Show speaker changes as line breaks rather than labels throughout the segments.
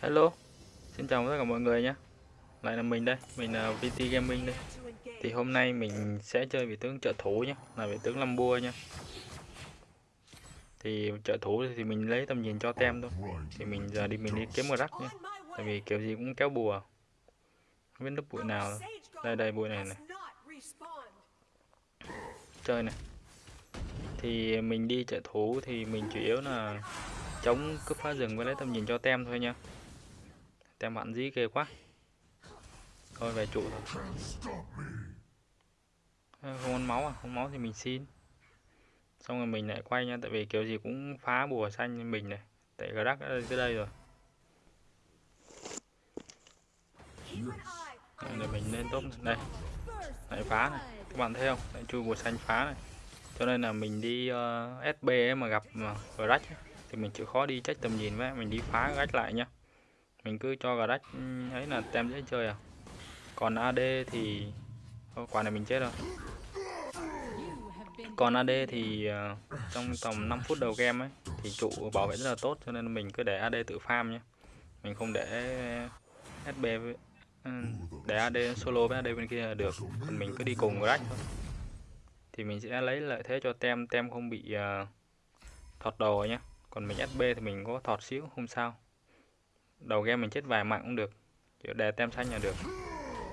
Hello, xin chào tất cả mọi người nhé. Lại là mình đây, mình là VT Gaming đây. Thì hôm nay mình sẽ chơi vị tướng trợ thủ nhé Là vị tướng Lâm Bua nhé. Thì trợ thủ thì mình lấy tầm nhìn cho tem thôi. Thì mình giờ đi mình đi kiếm rắc nhé. Tại vì kiểu gì cũng kéo bùa. Không biết lớp bụi nào đâu. Đây đây bụi này này. Chơi này. Thì mình đi trợ thủ thì mình chủ yếu là chống cướp phá rừng với lấy tầm nhìn cho tem thôi nha tem bạn dí ghê quá. Thôi về trụ thôi. Không ăn máu à? Không máu thì mình xin. Xong rồi mình lại quay nha tại vì kiểu gì cũng phá bùa xanh như mình này. Tại Grack đã tới đây rồi. Để mình lên top đây. Lại phá này. Các bạn thấy không? Lại chui bùa xanh phá này. Cho nên là mình đi ờ, uh, SB mà gặp mà Grack thì mình chịu khó đi trách tầm nhìn với. Mình đi phá gách lại nhá mình cứ cho garage ừ, ấy là tem dễ chơi à. Còn AD thì quả này mình chết rồi. Còn AD thì uh, trong tầm 5 phút đầu game ấy thì trụ bảo vệ rất là tốt cho nên mình cứ để AD tự farm nhé mình không để SB với, ừ, để AD solo với AD bên kia là được. Còn mình cứ đi cùng Grack thôi. Thì mình sẽ lấy lợi thế cho tem tem không bị uh, thọt đồ nhé còn mình SB thì mình có thọt xíu không sao đầu game mình chết vài mạng cũng được, kiểu đè tem xanh là được.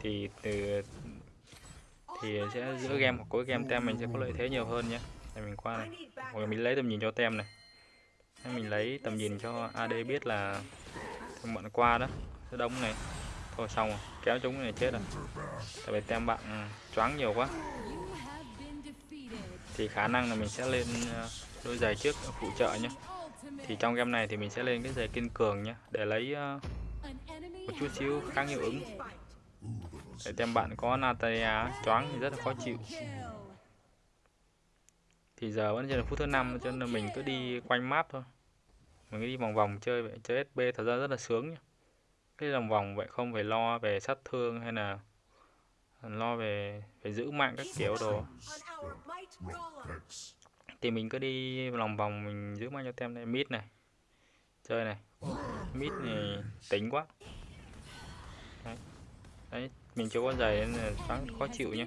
Thì từ, thì sẽ giữa game hoặc cuối game tem mình sẽ có lợi thế nhiều hơn nhé để mình qua này. Hoặc mình lấy tầm nhìn cho tem này. Mình lấy tầm nhìn cho AD biết là bọn qua đó, sẽ đông này. Thôi xong rồi, kéo chúng này chết rồi. Tại vì tem bạn ừ, choáng nhiều quá. Thì khả năng là mình sẽ lên ờ, đôi giày trước, phụ trợ nhé thì trong game này thì mình sẽ lên cái giày kiên cường nhé để lấy uh, một chút xíu kháng hiệu ứng. Để tem bạn có Natalia choáng thì rất là khó chịu. Thì giờ vẫn chưa là phút thứ năm cho nên mình cứ đi quanh map thôi. Mình cứ đi vòng vòng chơi vậy chơi SB thật ra rất là sướng nhá. Cái vòng vòng vậy không phải lo về sát thương hay là lo về phải giữ mạng các kiểu đồ thì mình cứ đi lòng vòng mình giữ bao nhiêu tem này. Mid này. Chơi này. Mid này tính quá. Đấy. đấy mình chưa có giày nên là sáng khó chịu nhé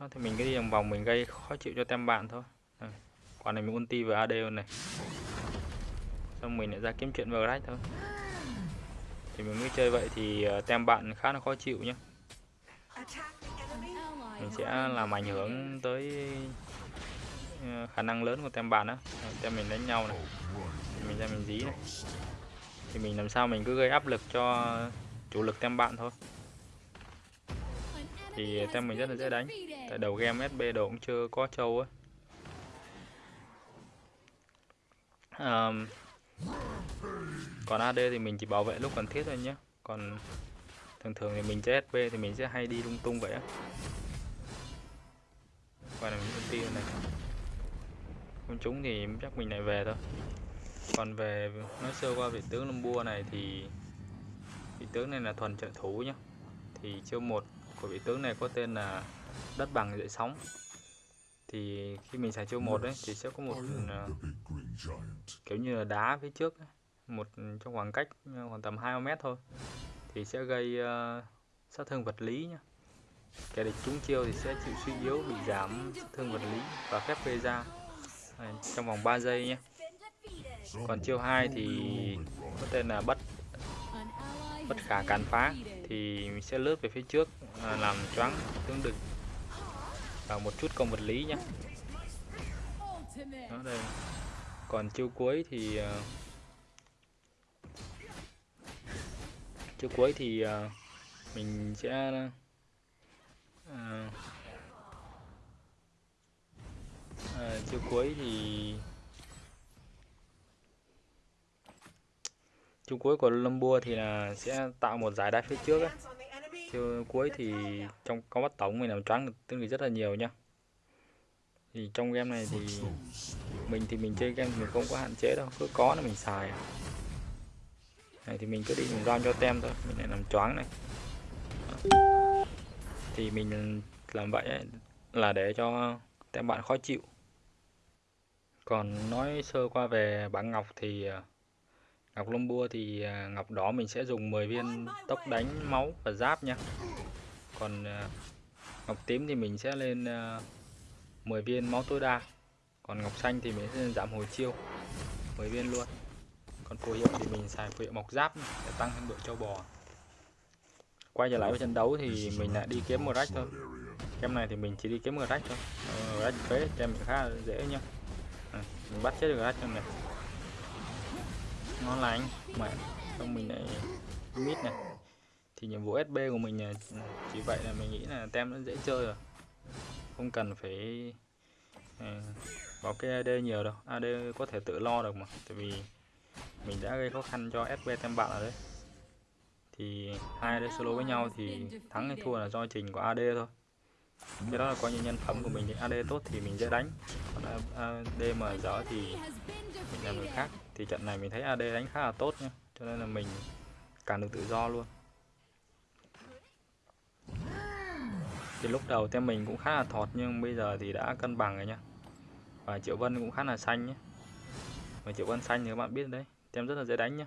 đó, thì mình cứ đi vòng vòng mình gây khó chịu cho tem bạn thôi. À, quả này mình ulti vào AD này. Xong mình lại ra kiếm chuyện vào rách thôi. Thì mình mới chơi vậy thì ờ, tem bạn khá là khó chịu nhé mình sẽ làm ảnh hưởng tới ờ, khả năng lớn của tem bạn á. Tem mình đánh nhau này. Mình ra mình dí này. Thì mình làm sao mình cứ gây áp lực cho chủ lực tem bạn thôi. Thì tem mình rất là dễ đánh. Tại đầu game SB đồ cũng chưa có trâu á. Um, còn AD thì mình chỉ bảo vệ lúc cần thiết thôi nhé còn thường thường thì mình chơi SP thì mình sẽ hay đi lung tung vậy á qua là mình ulti này. Con chúng thì chắc mình lại về thôi. Còn về nói sơ qua vị tướng lâm bua này thì vị tướng này là thuần trợ thủ nhé thì chiêu một của vị tướng này có tên là đất bằng dậy sóng. Thì khi mình xài chiêu một đấy thì sẽ có một uh, kiểu như là đá phía trước ấy. một trong khoảng cách khoảng tầm 2 mét thôi thì sẽ gây uh, sát thương vật lý nhé kẻ địch trúng chiêu thì sẽ chịu suy yếu, bị giảm thương vật lý và phép gây ra. Trong vòng 3 giây nhé. Còn chiêu 2 thì có tên là bất bất khả cản phá thì mình sẽ lướt về phía trước à, làm choáng tướng địch. Và một chút công vật lý nhé. Đó, đây. Còn chiêu cuối thì à, chiêu cuối thì à, mình sẽ à, à, chiều cuối thì chiều cuối của Lumbua thì là sẽ tạo một giải đai phía trước ấy. chiều cuối thì trong có bắt tổng mình làm choáng tương đối rất là nhiều nhá. Thì trong game này thì mình thì mình chơi game mình không có hạn chế đâu cứ có là mình xài. Này thì mình cứ đi mình ram cho tem thôi mình lại làm choáng này thì mình làm vậy ấy, là để cho tem bạn khó chịu còn nói sơ qua về bảng ngọc thì à, Ngọc lông Bua thì à, ngọc đỏ mình sẽ dùng 10 viên tốc đánh máu và giáp nha. Còn à, ngọc tím thì mình sẽ lên 10 viên máu tối đa. Còn ngọc xanh thì mình sẽ giảm hồi chiêu 10 viên luôn. Còn phù hiệu thì mình xài phù hiệu mọc giáp để tăng thêm độ châu bò. Quay trở lại với trận đấu thì mình lại đi kiếm một rách thôi. Kem này thì mình chỉ đi kiếm một rách thôi. Ờ, rách phế kem khá là dễ nha. À, mình bắt chết được rách trong này ngon lành. Mà xong mình lại mít này. Thì nhiệm vụ SB của mình chỉ vậy là mình nghĩ là tem nó dễ chơi rồi. Không cần phải à, vào cái AD nhiều đâu. AD có thể tự lo được mà. Tại vì mình đã gây khó khăn cho SB tem bạn rồi đấy thì hai AD solo với nhau thì thắng hay thua là do trình của AD thôi. Cái đó là coi như nhân phẩm của mình thì AD tốt thì mình dễ đánh. Còn AD mà dở thì mình làm người khác. Thì trận này mình thấy AD đánh khá là tốt nhá, cho nên là mình càng được tự do luôn. Thì lúc đầu team mình cũng khá là thọt nhưng bây giờ thì đã cân bằng rồi nhá. Và triệu vân cũng khá là xanh nhé và triệu vân xanh thì các bạn biết đấy, team rất là dễ đánh nhá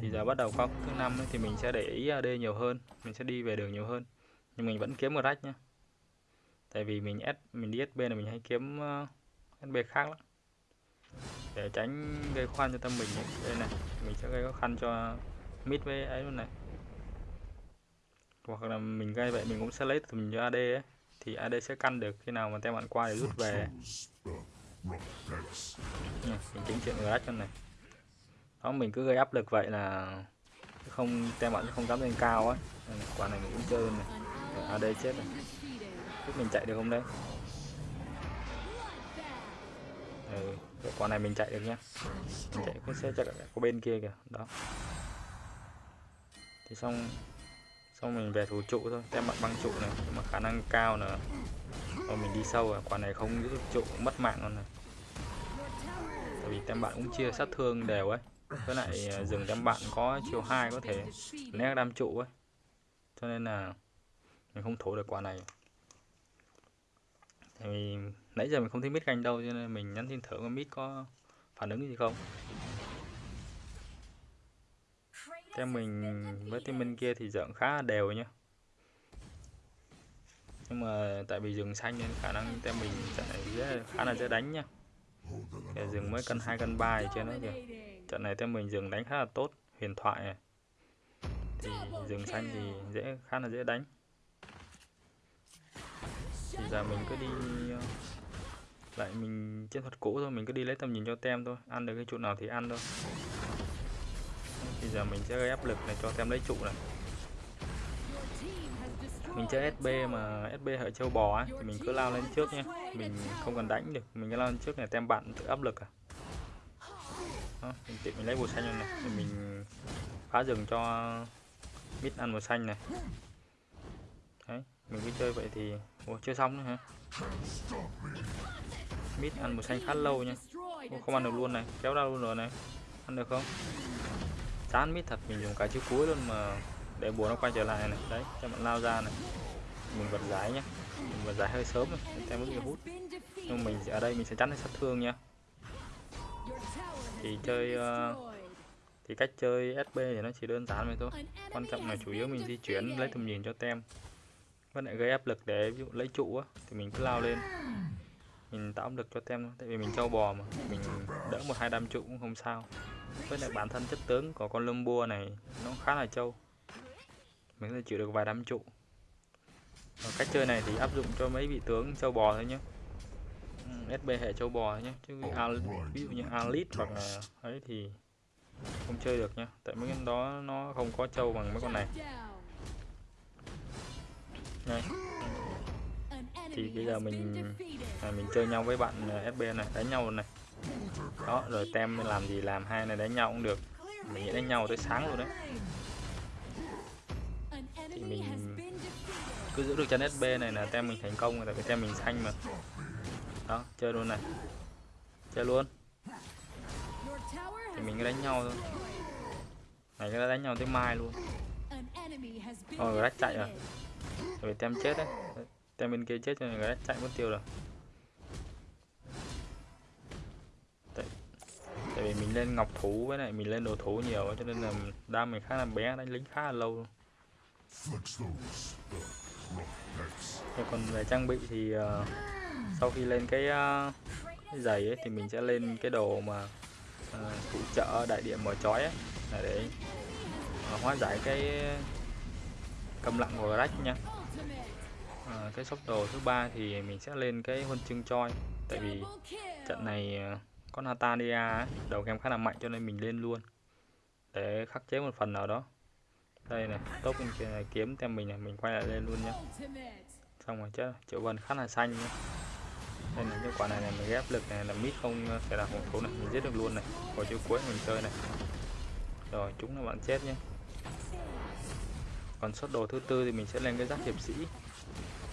thì giờ bắt đầu khóa thứ năm thì mình sẽ để ý à, AD nhiều hơn mình sẽ đi về đường nhiều hơn. Nhưng mình vẫn kiếm một rách nhá. Tại vì mình S mình đi SB là mình hay kiếm ờ, SB khác lắm. Để tránh gây khó khăn cho tâm mình đây này mình sẽ gây khó khăn cho mid với ấy luôn này. Hoặc là mình gây vậy mình cũng sẽ lấy từ mình cho AD ấy. Thì AD sẽ căn được khi nào mà tem bạn qua để rút về. Nha, mình chính chuyện rách cho này đó mình cứ gây áp lực vậy là không tem bạn không dám lên cao ấy quả này mình cũng chơi này. Ở đây chết rồi. Giúp mình chạy được không đấy? Ừ, quả này mình chạy được nhá. Mình chạy cũng sẽ chạy có bên kia kìa. Đó. Thì xong xong mình về thủ trụ thôi. Tem bạn băng trụ này nhưng mà khả năng cao là rồi mình đi sâu rồi. Quả này không giữ trụ mất mạng luôn này. Tại vì tem bạn cũng chia sát thương đều ấy với lại à, rừng đâm bạn có chiều hai có thể né đam trụ ấy. Cho nên là mình không thủ được quả này. Tại vì nãy giờ mình không thấy mít canh đâu, cho nên mình nhắn tin thử con mít có phản ứng gì không. Theo mình, với team bên kia thì dợn khá đều nhá. Nhưng mà tại vì rừng xanh nên khả năng tem mình sẽ khá là dễ đánh nhá. Rừng mới cân hai cân ba trên nó kìa trận này tem mình dừng đánh khá là tốt huyền thoại này. Thì rừng xanh thì dễ khá là dễ đánh. Thì giờ mình cứ đi ờ, lại mình chiến thuật cũ thôi mình cứ đi lấy tầm nhìn cho tem thôi ăn được cái trụ nào thì ăn thôi. Thì giờ mình sẽ gây áp lực này cho tem lấy trụ này. Mình chơi SB mà SB hệ châu bò ấy, thì mình cứ lao lên trước nhé. Mình không cần đánh được mình cứ lao lên trước này tem bạn tự áp lực à đó, mình tiện mình lấy bùa xanh này thì mình phá rừng cho mít ăn bùa xanh này. Đấy mình cứ chơi vậy thì Ủa, chưa xong nữa hả? Mít ăn bùa xanh khá lâu nha. Ủa, không ăn được luôn này kéo ra luôn rồi này. Ăn được không? Chán mít thật mình dùng cả chiếc cuối luôn mà để bùa nó quay trở lại này. Đấy cho bạn lao ra này. Mình vật giải nhé mình vật giải hơi sớm rồi tem mức bị hút. Nhưng mình ở đây mình sẽ chắn sát thương nha thì chơi uh, thì cách chơi SB thì nó chỉ đơn giản vậy thôi. Quan trọng là chủ yếu mình di chuyển lấy tầm nhìn cho tem. Vẫn lại gây áp lực để ví dụ lấy trụ á thì mình cứ lao lên. Mình tạo áp lực cho tem tại vì mình trâu bò mà. Mình đỡ một hai đam trụ cũng không sao. Với lại bản thân chất tướng của con lông bua này nó khá là trâu. Mình có thể chịu được vài đám trụ. Và cách chơi này thì áp dụng cho mấy vị tướng trâu bò thôi nhé SB hệ châu bò nhé chứ ví dụ như Alit hoặc là ấy thì không chơi được nhá. Tại mấy cái đó nó không có châu bằng mấy con này. Này thì bây giờ mình à, mình chơi nhau với bạn à, SB này đánh nhau này. Đó rồi tem làm gì làm hai này đánh nhau cũng được. Mình nghĩ đánh nhau tới sáng luôn đấy. Thì mình cứ giữ được chân SB này là tem mình thành công rồi tại vì tem mình xanh mà đó chơi luôn này. Chơi luôn. Thì mình cứ đánh nhau thôi. Này cứ đánh nhau tới mai luôn. Rồi rách chạy rồi. rồi tem chết đấy. Tem bên kia chết cho nên rách chạy mất tiêu rồi. Tại, tại vì mình lên ngọc thủ với lại mình lên đồ thủ nhiều cho nên là đam mình khá là bé đánh lính khá là lâu Thế còn về trang bị thì uh, sau khi lên cái, uh, cái giày ấy thì mình sẽ lên cái đồ mà uh, phụ trợ đại điện mở chói ấy. Để uh, hóa giải cái cầm lặng của rách nha à, cái sốc đồ thứ ba thì mình sẽ lên cái huân chương choi. Tại vì trận này có Natalia đầu game khá là mạnh cho nên mình lên luôn. Để khắc chế một phần nào đó. Đây này tốt bên kia này kiếm tem mình này mình quay lại lên luôn nhé xong rồi chứ triệu vân khá là xanh nhé đây là cái quả này này mình ghép lực này là mít không thể là hồng thú này mình giết được luôn này. Hồi chữ cuối mình chơi này. Rồi chúng là bạn chết nhé. Còn xuất đồ thứ tư thì mình sẽ lên cái giáp hiệp sĩ.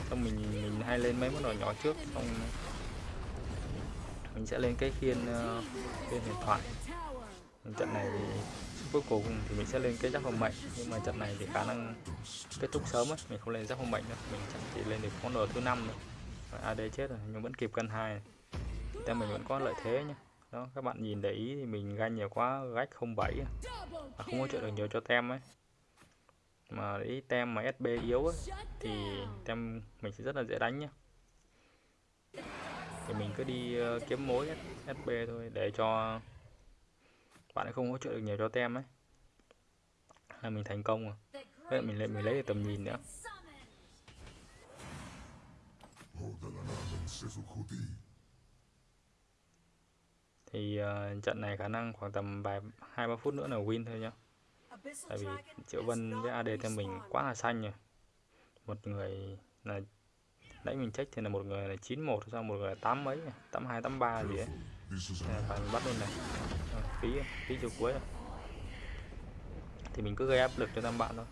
Xong mình mình hay lên mấy món đồ nhỏ trước xong mình sẽ lên cái khiên uh, khiên huyền thoại. Trận này thì cuối cùng thì mình sẽ lên cái giáp hồng mệnh. Nhưng mà trận này thì khả năng kết thúc sớm ấy mình không lên giáp hồng mệnh nữa. Mình chắc chỉ lên được con đồ thứ năm rồi AD chết rồi nhưng vẫn kịp cân hai. Thì mình vẫn có lợi thế nhé đó các bạn nhìn để ý thì mình ganh nhiều quá gách không bảy à, không có chuyện được nhiều cho tem ấy. Mà ý tem mà SB yếu ấy, thì tem mình sẽ rất là dễ đánh nhé thì mình cứ đi uh, kiếm mối SB thôi để cho bạn ấy không hỗ trợ được nhiều cho tem ấy. Là mình thành công rồi. Vậy mình lại mình lấy được tầm nhìn nữa. Thì uh, trận này khả năng khoảng tầm vài hai ba phút nữa là win thôi nhá. Tại vì triệu vân với ad theo mình quá là xanh rồi. Một người là nãy mình check thì là một người là 91 sao một người là tám mấy tám hai tám ba gì ấy. Ờ, phải bắt luôn này. Ờ, phí phí chiều cuối rồi. thì mình cứ gây áp lực cho tam bạn thôi.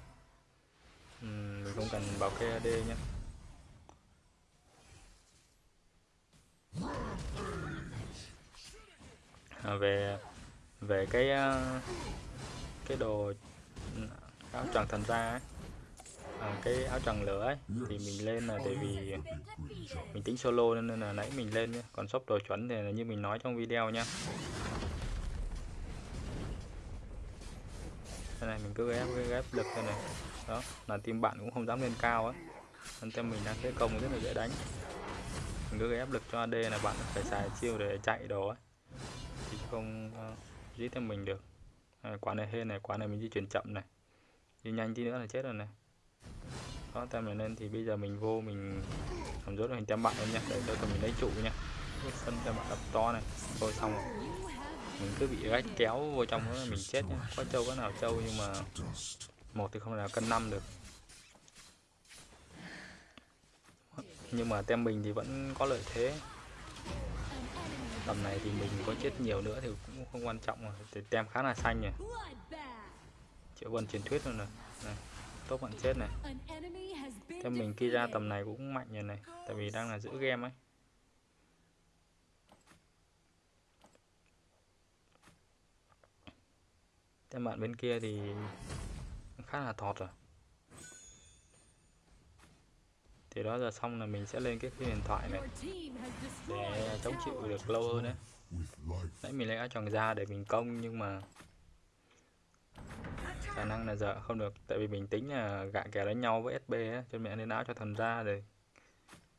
Uhm, mình không cần bảo kê AD nhé à, về về cái ờ, cái đồ ừ, à, áo choàng thần ra ấy à, cái áo tràng lửa ấy thì mình lên là tại vì mình tính solo nên là nãy mình lên nhé còn shop đồ chuẩn thì là như mình nói trong video nha thế này mình cứ ghép ghép lực đây này. Đó là team bạn cũng không dám lên cao á. Nên team mình đang thế công rất là dễ đánh. Mình cứ ghép lực cho AD là bạn phải xài chiêu để chạy đồ ấy thì không uh, giết thêm mình được. À, quả này hên này quả này mình di chuyển chậm này. Đi nhanh tí nữa là chết rồi này đó tem này lên thì bây giờ mình vô, mình làm rốt hình tem bạn luôn nha để cho tụi mình lấy trụ nha sân tem bạn đập to này. Thôi xong rồi. Mình cứ bị gách kéo vô trong đó mình chết nha có trâu, có nào trâu nhưng mà một thì không nào cân năm được. Nhưng mà tem mình thì vẫn có lợi thế. Tầm này thì mình có chết nhiều nữa thì cũng không quan trọng rồi. Thì tem khá là xanh nhỉ. Triệu vân truyền thuyết luôn rồi. Này tốt bạn chết này. Tem mình kia ra tầm này cũng mạnh rồi này tại vì đang là giữ game ấy. Tem bạn bên kia thì khá là thọt rồi. Thì đó giờ xong là mình sẽ lên cái điện thoại này. Để chống chịu được lâu hơn đấy. Nãy mình lấy áo choàng ra để mình công nhưng mà khả năng là giờ không được. Tại vì mình tính là gạ kèo đánh nhau với SB á cho mẹ nên áo cho thần ra để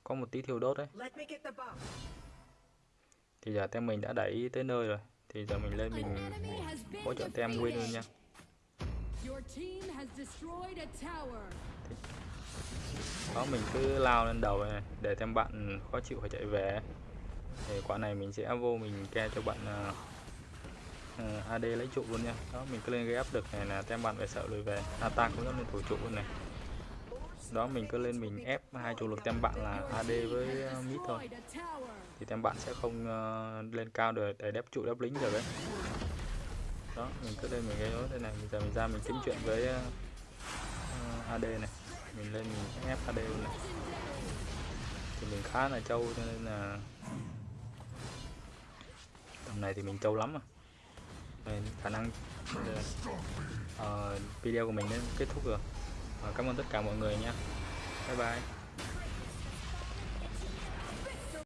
có một tí thiêu đốt đấy. Thì giờ tem mình đã đẩy tới nơi rồi. Thì giờ mình lên mình hỗ trợ tem win luôn nha. đó mình cứ lao lên đầu này để tem bạn khó chịu phải chạy về thì quả này mình sẽ vô mình ke cho bạn uh, Ừ, AD lấy trụ luôn nha. Đó mình cứ lên gây áp được này là tem bạn phải sợ lùi về. Ata cũng lên thủ trụ luôn này. Đó mình cứ lên mình ép hai chủ lực tem bạn là AD với Mít mid thôi. Thì tem bạn sẽ không uh, lên cao được để đép trụ đép lính được đấy. Đó mình cứ lên mình gây đó đây này. Bây giờ mình ra mình kiếm chuyện với ờ, uh, AD này. Mình lên mình ép AD luôn này. Thì mình khá là trâu cho nên là tầm này thì mình trâu lắm à khả năng uh, video của mình đến kết thúc rồi. Uh, cảm ơn tất cả mọi người nha. Bye bye.